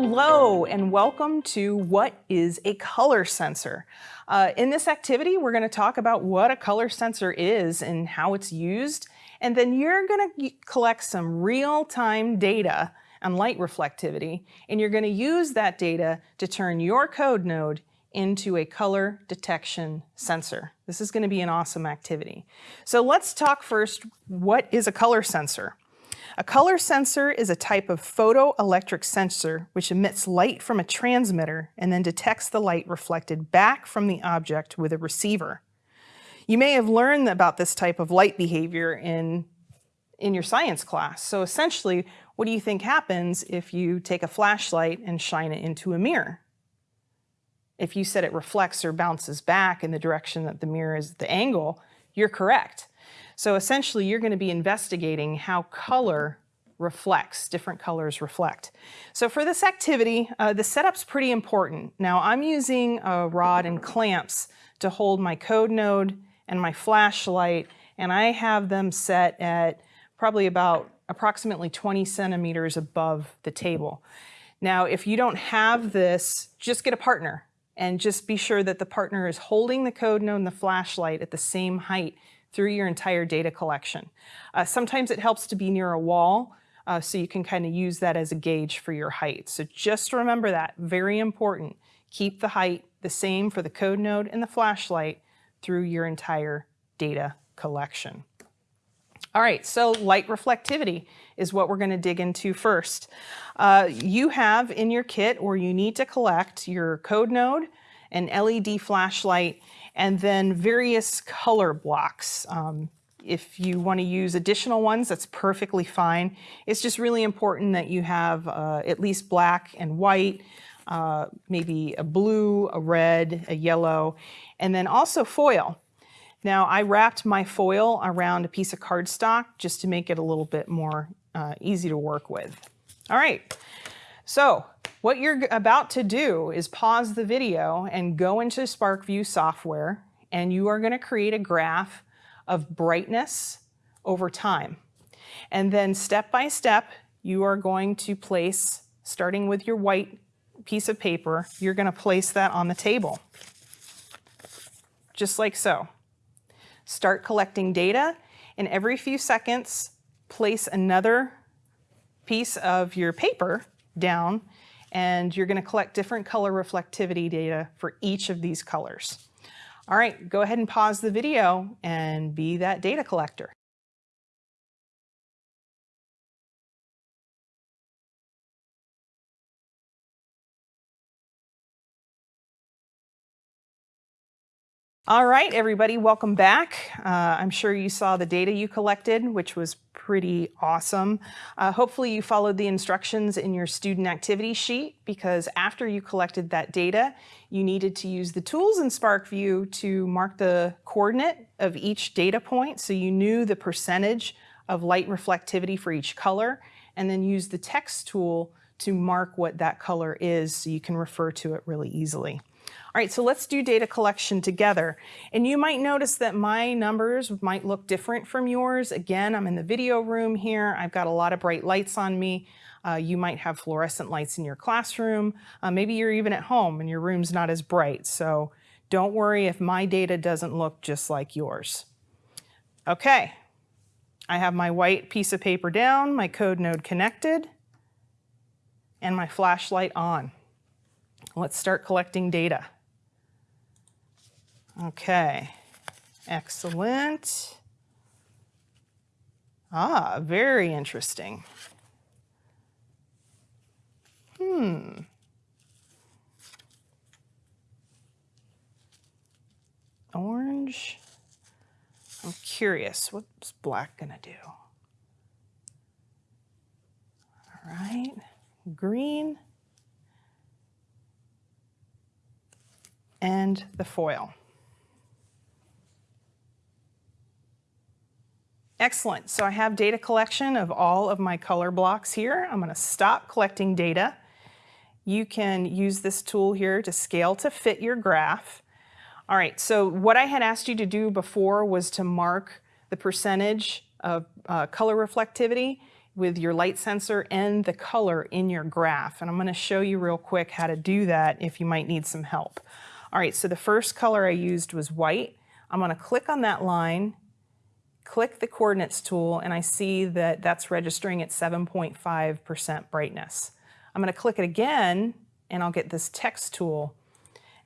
Hello and welcome to What is a Color Sensor? Uh, in this activity, we're going to talk about what a color sensor is and how it's used, and then you're going to collect some real-time data on light reflectivity, and you're going to use that data to turn your code node into a color detection sensor. This is going to be an awesome activity. So let's talk first, what is a color sensor? A color sensor is a type of photoelectric sensor which emits light from a transmitter and then detects the light reflected back from the object with a receiver. You may have learned about this type of light behavior in, in your science class. So essentially, what do you think happens if you take a flashlight and shine it into a mirror? If you said it reflects or bounces back in the direction that the mirror is the angle, you're correct. So essentially, you're going to be investigating how color reflects, different colors reflect. So for this activity, uh, the setup's pretty important. Now I'm using a rod and clamps to hold my code node and my flashlight, and I have them set at probably about approximately 20 centimeters above the table. Now, if you don't have this, just get a partner and just be sure that the partner is holding the code node and the flashlight at the same height through your entire data collection. Uh, sometimes it helps to be near a wall uh, so you can kind of use that as a gauge for your height. So just remember that, very important. Keep the height the same for the code node and the flashlight through your entire data collection. All right, so light reflectivity is what we're going to dig into first. Uh, you have in your kit or you need to collect your code node, an LED flashlight, and then various color blocks. Um, if you want to use additional ones, that's perfectly fine. It's just really important that you have uh, at least black and white, uh, maybe a blue, a red, a yellow, and then also foil. Now I wrapped my foil around a piece of cardstock just to make it a little bit more uh, easy to work with. All right, so what you're about to do is pause the video and go into SPARKVUE software and you are going to create a graph of brightness over time. And then step by step, you are going to place, starting with your white piece of paper, you're going to place that on the table, just like so. Start collecting data, and every few seconds, place another piece of your paper down and you're going to collect different color reflectivity data for each of these colors. All right, go ahead and pause the video and be that data collector. All right, everybody, welcome back. Uh, I'm sure you saw the data you collected, which was pretty awesome. Uh, hopefully you followed the instructions in your student activity sheet because after you collected that data, you needed to use the tools in SPARKVUE to mark the coordinate of each data point so you knew the percentage of light reflectivity for each color and then use the text tool to mark what that color is so you can refer to it really easily. All right, so let's do data collection together. And you might notice that my numbers might look different from yours. Again, I'm in the video room here. I've got a lot of bright lights on me. Uh, you might have fluorescent lights in your classroom. Uh, maybe you're even at home and your room's not as bright. So don't worry if my data doesn't look just like yours. Okay, I have my white piece of paper down, my code node connected, and my flashlight on. Let's start collecting data. Okay, excellent. Ah, very interesting. Hmm. Orange. I'm curious, what's black gonna do? All right, green. And the foil. Excellent, so I have data collection of all of my color blocks here. I'm gonna stop collecting data. You can use this tool here to scale to fit your graph. All right, so what I had asked you to do before was to mark the percentage of uh, color reflectivity. with your light sensor and the color in your graph. And I'm gonna show you real quick how to do that if you might need some help. All right, so the first color I used was white. I'm gonna click on that line, click the coordinates tool, and I see that that's registering at 7.5% brightness. I'm gonna click it again, and I'll get this text tool,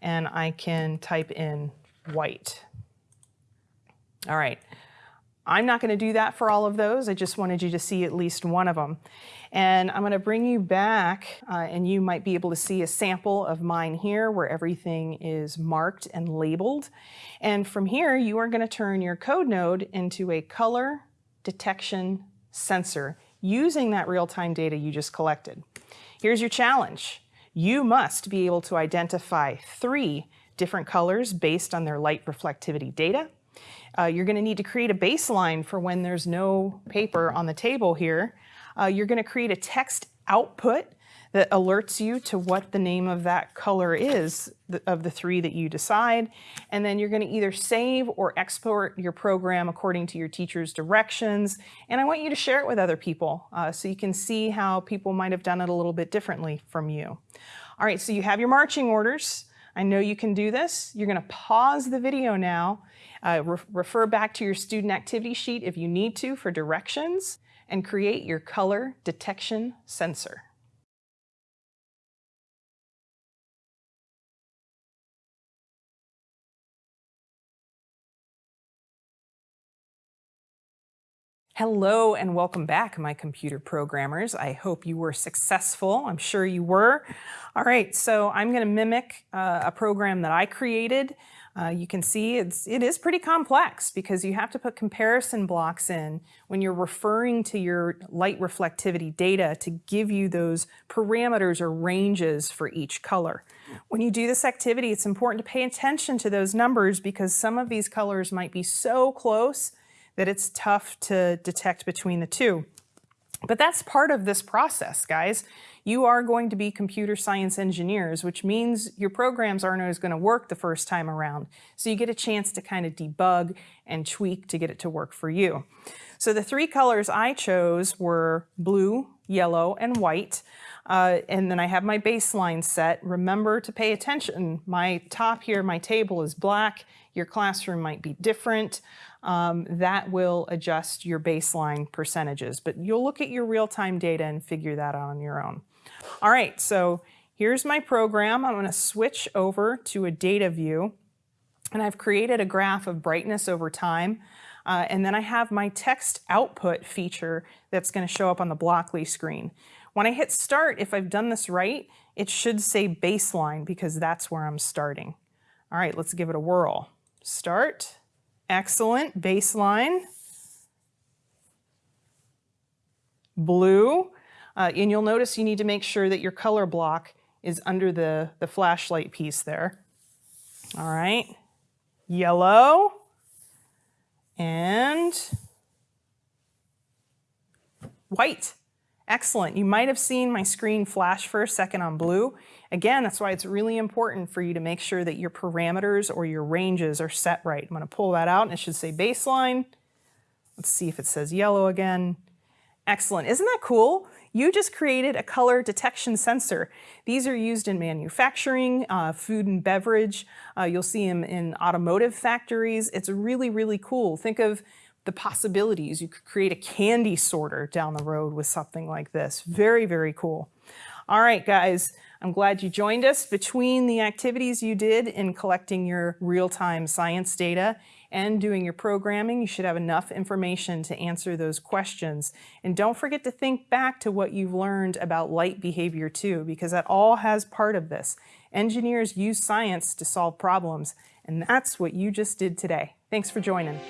and I can type in white. All right, I'm not going to do that for all of those. I just wanted you to see at least one of them. And I'm going to bring you back uh, and you might be able to see a sample of mine here where everything is marked and labeled. And from here, you are going to turn your code node into a color detection sensor using that real-time data you just collected. Here's your challenge. You must be able to identify three different colors based on their light reflectivity data uh, you're going to need to create a baseline for when there's no paper on the table here. Uh, you're going to create a text output that alerts you to what the name of that color is of the three that you decide. And then you're going to either save or export your program according to your teacher's directions. And I want you to share it with other people uh, so you can see how people might have done it a little bit differently from you. All right, so you have your marching orders. I know you can do this. You're going to pause the video now uh, re refer back to your student activity sheet if you need to for directions and create your color detection sensor. Hello and welcome back, my computer programmers. I hope you were successful. I'm sure you were. All right, so I'm going to mimic uh, a program that I created. Uh, you can see it's, it is pretty complex because you have to put comparison blocks in when you're referring to your light reflectivity data to give you those parameters or ranges for each color. When you do this activity, it's important to pay attention to those numbers because some of these colors might be so close that it's tough to detect between the two. But that's part of this process, guys you are going to be computer science engineers, which means your programs aren't always going to work the first time around. So you get a chance to kind of debug and tweak to get it to work for you. So the three colors I chose were blue, yellow, and white. Uh, and then I have my baseline set. Remember to pay attention. My top here, my table is black. Your classroom might be different. Um, that will adjust your baseline percentages. But you'll look at your real-time data and figure that out on your own. All right, so here's my program. I'm gonna switch over to a data view and I've created a graph of brightness over time. Uh, and then I have my text output feature that's gonna show up on the Blockly screen. When I hit start, if I've done this right, it should say baseline because that's where I'm starting. All right, let's give it a whirl. Start, excellent, baseline, blue, uh, and you'll notice you need to make sure that your color block is under the, the flashlight piece there. All right, yellow and white. Excellent. You might have seen my screen flash for a second on blue. Again, that's why it's really important for you to make sure that your parameters or your ranges are set right. I'm going to pull that out and it should say baseline. Let's see if it says yellow again. Excellent. Isn't that cool? You just created a color detection sensor. These are used in manufacturing, uh, food and beverage. Uh, you'll see them in automotive factories. It's really, really cool. Think of the possibilities. You could create a candy sorter down the road with something like this. Very, very cool. All right, guys, I'm glad you joined us. Between the activities you did in collecting your real-time science data and doing your programming, you should have enough information to answer those questions. And don't forget to think back to what you've learned about light behavior too, because that all has part of this. Engineers use science to solve problems, and that's what you just did today. Thanks for joining.